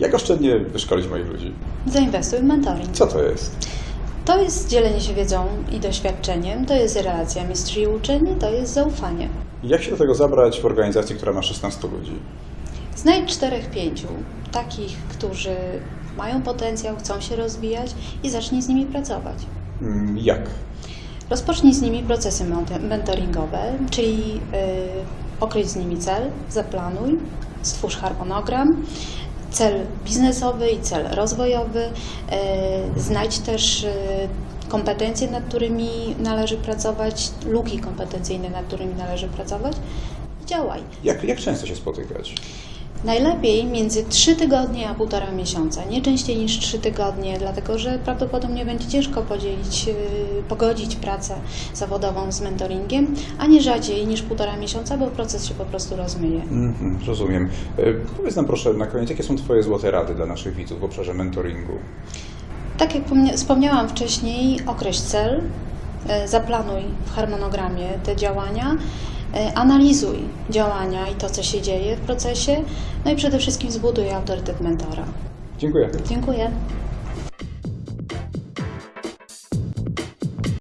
Jak oszczędnie wyszkolić moich ludzi? Zainwestuj w mentoring. Co to jest? To jest dzielenie się wiedzą i doświadczeniem, to jest relacja mistrz i uczeń, to jest zaufanie. Jak się do tego zabrać w organizacji, która ma 16 ludzi? Znajdź czterech, pięciu takich, którzy mają potencjał, chcą się rozwijać i zacznij z nimi pracować. Mm, Jak? Rozpocznij z nimi procesy mentoringowe, czyli yy, określ z nimi cel, zaplanuj, stwórz harmonogram, cel biznesowy i cel rozwojowy. Yy, znajdź też yy, kompetencje, nad którymi należy pracować, luki kompetencyjne, nad którymi należy pracować. i Działaj. Jak, jak często się spotykać? Najlepiej między 3 tygodnie a półtora miesiąca, nie częściej niż 3 tygodnie, dlatego że prawdopodobnie będzie ciężko podzielić, yy, pogodzić pracę zawodową z mentoringiem, a nie rzadziej niż półtora miesiąca, bo proces się po prostu rozmyje. Mhm, rozumiem. E, Powiedz nam proszę na koniec, jakie są Twoje złote rady dla naszych widzów w obszarze mentoringu? Tak jak pomnia- wspomniałam wcześniej, określ cel, yy, zaplanuj w harmonogramie te działania, analizuj działania i to, co się dzieje w procesie, no i przede wszystkim zbuduj autorytet mentora. Dziękuję. Dziękuję.